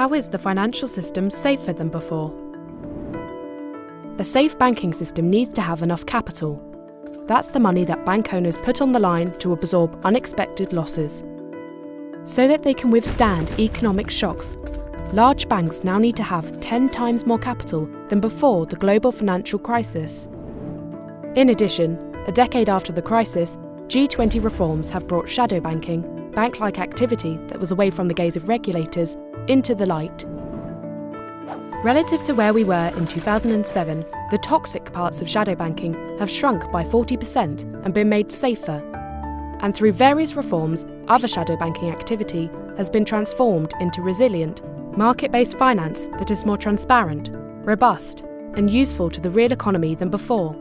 How is the financial system safer than before? A safe banking system needs to have enough capital. That's the money that bank owners put on the line to absorb unexpected losses. So that they can withstand economic shocks, large banks now need to have 10 times more capital than before the global financial crisis. In addition, a decade after the crisis, G20 reforms have brought shadow banking, bank like activity that was away from the gaze of regulators, into the light. Relative to where we were in 2007, the toxic parts of shadow banking have shrunk by 40% and been made safer. And through various reforms, other shadow banking activity has been transformed into resilient, market based finance that is more transparent, robust, and useful to the real economy than before.